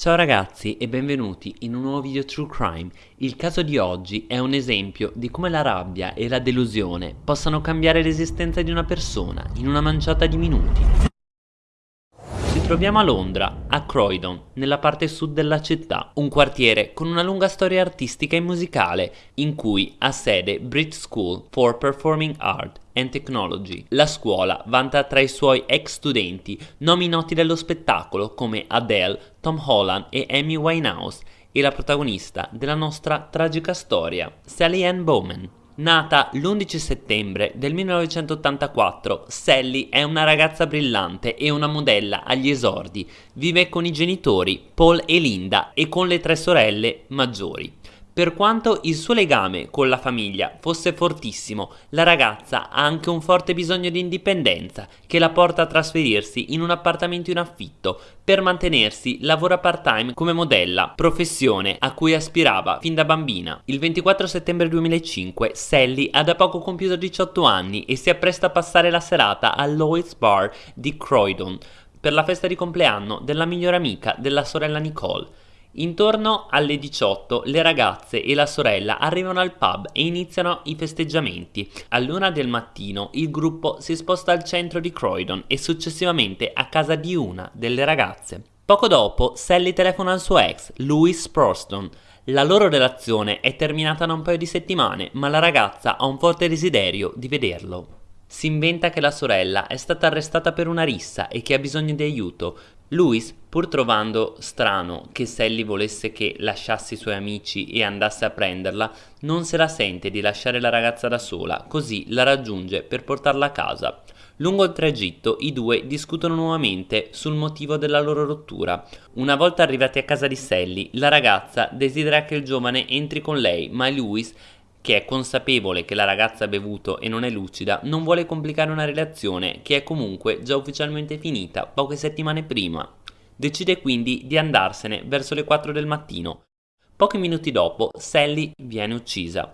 Ciao ragazzi e benvenuti in un nuovo video True Crime. Il caso di oggi è un esempio di come la rabbia e la delusione possano cambiare l'esistenza di una persona in una manciata di minuti. Troviamo a Londra, a Croydon, nella parte sud della città, un quartiere con una lunga storia artistica e musicale in cui ha sede Brit School for Performing Art and Technology. La scuola vanta tra i suoi ex studenti nomi noti dello spettacolo come Adele, Tom Holland e Amy Winehouse e la protagonista della nostra tragica storia, Sally Ann Bowman. Nata l'11 settembre del 1984, Sally è una ragazza brillante e una modella agli esordi. Vive con i genitori, Paul e Linda, e con le tre sorelle maggiori. Per quanto il suo legame con la famiglia fosse fortissimo, la ragazza ha anche un forte bisogno di indipendenza che la porta a trasferirsi in un appartamento in affitto. Per mantenersi lavora part-time come modella, professione a cui aspirava fin da bambina. Il 24 settembre 2005 Sally ha da poco compiuto 18 anni e si appresta a passare la serata al Lloyd's Bar di Croydon per la festa di compleanno della migliore amica della sorella Nicole. Intorno alle 18 le ragazze e la sorella arrivano al pub e iniziano i festeggiamenti. All'una del mattino il gruppo si sposta al centro di Croydon e successivamente a casa di una delle ragazze. Poco dopo Sally telefona al suo ex, Louis Proston. La loro relazione è terminata da un paio di settimane, ma la ragazza ha un forte desiderio di vederlo. Si inventa che la sorella è stata arrestata per una rissa e che ha bisogno di aiuto. Louis, pur trovando strano che Sally volesse che lasciasse i suoi amici e andasse a prenderla, non se la sente di lasciare la ragazza da sola, così la raggiunge per portarla a casa. Lungo il tragitto i due discutono nuovamente sul motivo della loro rottura. Una volta arrivati a casa di Sally, la ragazza desidera che il giovane entri con lei, ma Louis che è consapevole che la ragazza ha bevuto e non è lucida, non vuole complicare una relazione che è comunque già ufficialmente finita poche settimane prima. Decide quindi di andarsene verso le 4 del mattino. Pochi minuti dopo, Sally viene uccisa.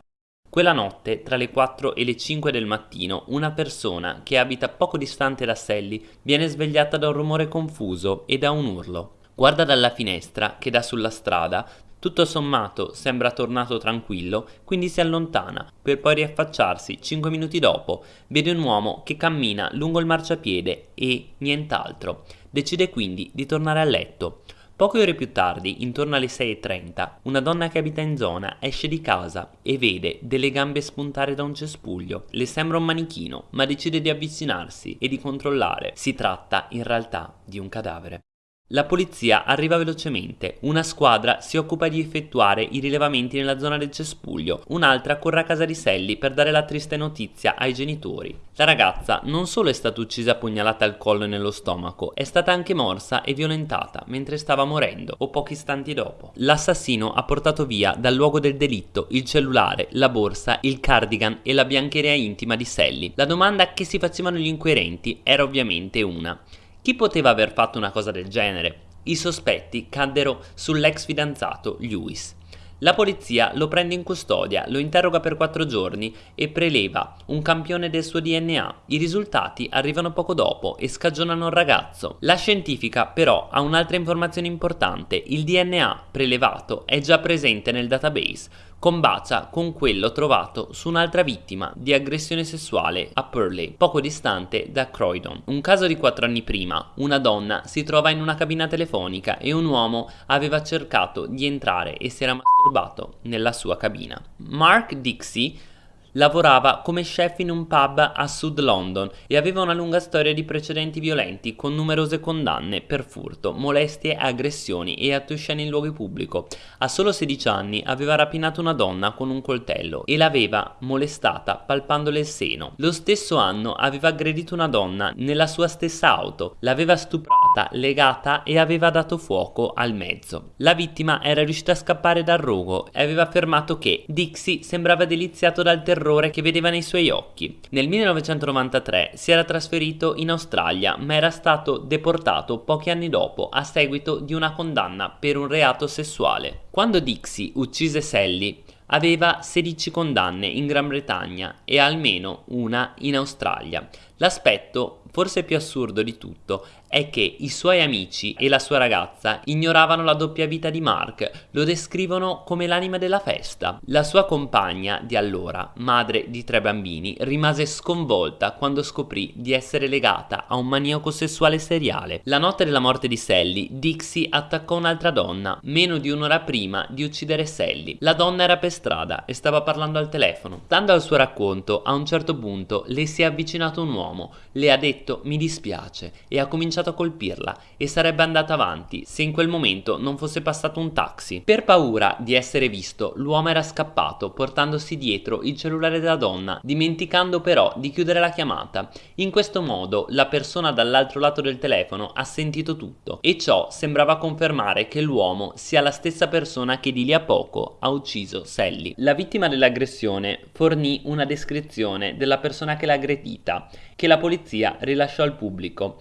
Quella notte, tra le 4 e le 5 del mattino, una persona che abita poco distante da Sally viene svegliata da un rumore confuso e da un urlo. Guarda dalla finestra che dà sulla strada tutto sommato sembra tornato tranquillo, quindi si allontana, per poi riaffacciarsi cinque minuti dopo. Vede un uomo che cammina lungo il marciapiede e nient'altro. Decide quindi di tornare a letto. Poche ore più tardi, intorno alle 6.30, una donna che abita in zona esce di casa e vede delle gambe spuntare da un cespuglio. Le sembra un manichino, ma decide di avvicinarsi e di controllare. Si tratta in realtà di un cadavere. La polizia arriva velocemente, una squadra si occupa di effettuare i rilevamenti nella zona del cespuglio, un'altra corre a casa di Sally per dare la triste notizia ai genitori. La ragazza non solo è stata uccisa pugnalata al collo e nello stomaco, è stata anche morsa e violentata mentre stava morendo o pochi istanti dopo. L'assassino ha portato via dal luogo del delitto il cellulare, la borsa, il cardigan e la biancheria intima di Sally. La domanda che si facevano gli inquirenti era ovviamente una. Chi poteva aver fatto una cosa del genere? I sospetti caddero sull'ex fidanzato Lewis. La polizia lo prende in custodia, lo interroga per quattro giorni e preleva un campione del suo DNA. I risultati arrivano poco dopo e scagionano il ragazzo. La scientifica però ha un'altra informazione importante, il DNA prelevato è già presente nel database, combacia con quello trovato su un'altra vittima di aggressione sessuale a Purley, poco distante da Croydon. Un caso di quattro anni prima, una donna si trova in una cabina telefonica e un uomo aveva cercato di entrare e si era masturbato nella sua cabina. Mark Dixie Lavorava come chef in un pub a Sud London e aveva una lunga storia di precedenti violenti con numerose condanne per furto, molestie, aggressioni e attusciani in luoghi pubblico. A solo 16 anni aveva rapinato una donna con un coltello e l'aveva molestata palpandole il seno. Lo stesso anno aveva aggredito una donna nella sua stessa auto, l'aveva stuprata, legata e aveva dato fuoco al mezzo. La vittima era riuscita a scappare dal rogo e aveva affermato che Dixie sembrava deliziato dal terrore che vedeva nei suoi occhi. Nel 1993 si era trasferito in Australia ma era stato deportato pochi anni dopo a seguito di una condanna per un reato sessuale. Quando Dixie uccise Sally aveva 16 condanne in Gran Bretagna e almeno una in Australia. L'aspetto, forse più assurdo di tutto, è che i suoi amici e la sua ragazza ignoravano la doppia vita di Mark, lo descrivono come l'anima della festa. La sua compagna di allora, madre di tre bambini, rimase sconvolta quando scoprì di essere legata a un maniaco sessuale seriale. La notte della morte di Sally, Dixie attaccò un'altra donna, meno di un'ora prima di uccidere Sally. La donna era per strada e stava parlando al telefono. Stando al suo racconto, a un certo punto le si è avvicinato un uomo, le ha detto mi dispiace e ha cominciato a colpirla e sarebbe andata avanti se in quel momento non fosse passato un taxi. Per paura di essere visto, l'uomo era scappato portandosi dietro il cellulare della donna, dimenticando però di chiudere la chiamata. In questo modo la persona dall'altro lato del telefono ha sentito tutto e ciò sembrava confermare che l'uomo sia la stessa persona che di lì a poco ha ucciso Sally. La vittima dell'aggressione fornì una descrizione della persona che l'ha aggredita, che la polizia rilasciò al pubblico.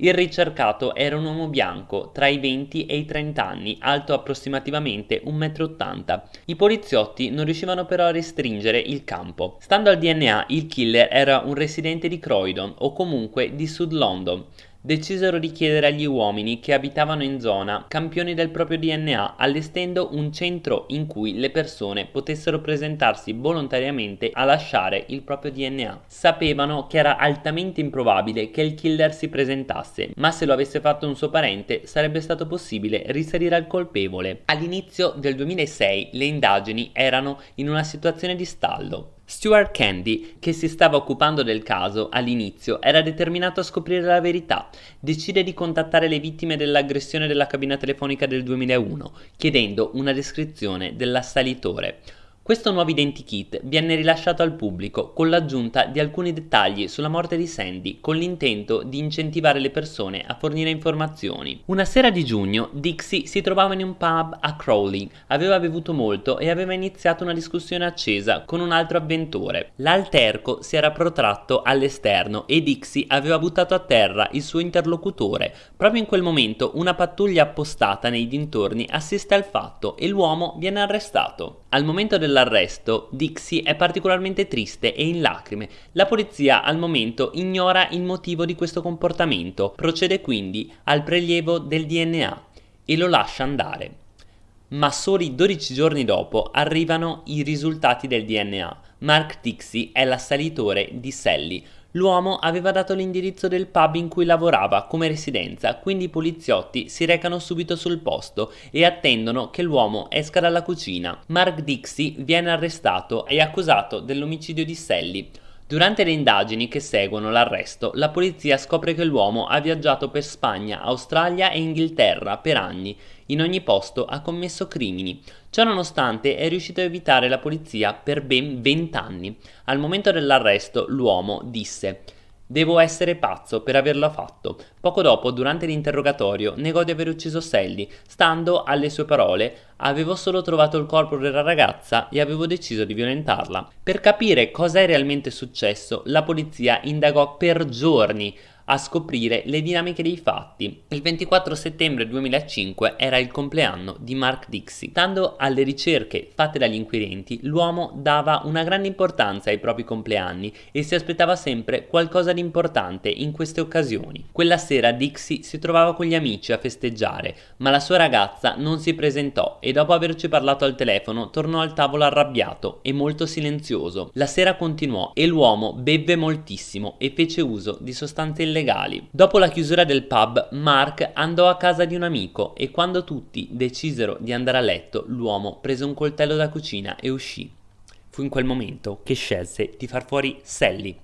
Il ricercato era un uomo bianco tra i 20 e i 30 anni, alto approssimativamente 1,80 m. I poliziotti non riuscivano però a restringere il campo. Stando al DNA, il killer era un residente di Croydon o comunque di Sud London decisero di chiedere agli uomini che abitavano in zona campioni del proprio DNA, allestendo un centro in cui le persone potessero presentarsi volontariamente a lasciare il proprio DNA. Sapevano che era altamente improbabile che il killer si presentasse, ma se lo avesse fatto un suo parente sarebbe stato possibile risalire al colpevole. All'inizio del 2006 le indagini erano in una situazione di stallo. Stuart Candy, che si stava occupando del caso all'inizio, era determinato a scoprire la verità. Decide di contattare le vittime dell'aggressione della cabina telefonica del 2001, chiedendo una descrizione dell'assalitore. Questo nuovo identikit viene rilasciato al pubblico con l'aggiunta di alcuni dettagli sulla morte di Sandy con l'intento di incentivare le persone a fornire informazioni. Una sera di giugno Dixie si trovava in un pub a Crowley, aveva bevuto molto e aveva iniziato una discussione accesa con un altro avventore. L'alterco si era protratto all'esterno e Dixie aveva buttato a terra il suo interlocutore. Proprio in quel momento una pattuglia appostata nei dintorni assiste al fatto e l'uomo viene arrestato. Al momento dell'arresto, Dixie è particolarmente triste e in lacrime. La polizia al momento ignora il motivo di questo comportamento, procede quindi al prelievo del DNA e lo lascia andare. Ma soli 12 giorni dopo arrivano i risultati del DNA. Mark Dixie è l'assalitore di Sally, L'uomo aveva dato l'indirizzo del pub in cui lavorava come residenza, quindi i poliziotti si recano subito sul posto e attendono che l'uomo esca dalla cucina. Mark Dixie viene arrestato e accusato dell'omicidio di Sally. Durante le indagini che seguono l'arresto, la polizia scopre che l'uomo ha viaggiato per Spagna, Australia e Inghilterra per anni. In ogni posto ha commesso crimini. Ciononostante è riuscito a evitare la polizia per ben 20 anni. Al momento dell'arresto l'uomo disse Devo essere pazzo per averlo fatto. Poco dopo, durante l'interrogatorio, negò di aver ucciso Sally. Stando alle sue parole, avevo solo trovato il corpo della ragazza e avevo deciso di violentarla. Per capire cosa è realmente successo, la polizia indagò per giorni a scoprire le dinamiche dei fatti. Il 24 settembre 2005 era il compleanno di Mark Dixie. Stando alle ricerche fatte dagli inquirenti, l'uomo dava una grande importanza ai propri compleanni e si aspettava sempre qualcosa di importante in queste occasioni. Quella sera Dixie si trovava con gli amici a festeggiare, ma la sua ragazza non si presentò e dopo averci parlato al telefono tornò al tavolo arrabbiato e molto silenzioso. La sera continuò e l'uomo bevve moltissimo e fece uso di sostanze illegali illegali. Dopo la chiusura del pub, Mark andò a casa di un amico e quando tutti decisero di andare a letto, l'uomo prese un coltello da cucina e uscì. Fu in quel momento che scelse di far fuori Sally,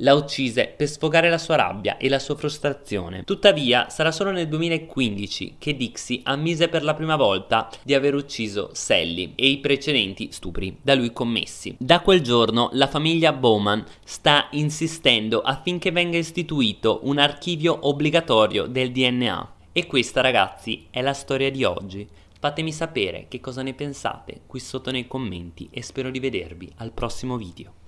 la uccise per sfogare la sua rabbia e la sua frustrazione. Tuttavia sarà solo nel 2015 che Dixie ammise per la prima volta di aver ucciso Sally e i precedenti stupri da lui commessi. Da quel giorno la famiglia Bowman sta insistendo affinché venga istituito un archivio obbligatorio del DNA. E questa ragazzi è la storia di oggi. Fatemi sapere che cosa ne pensate qui sotto nei commenti e spero di vedervi al prossimo video.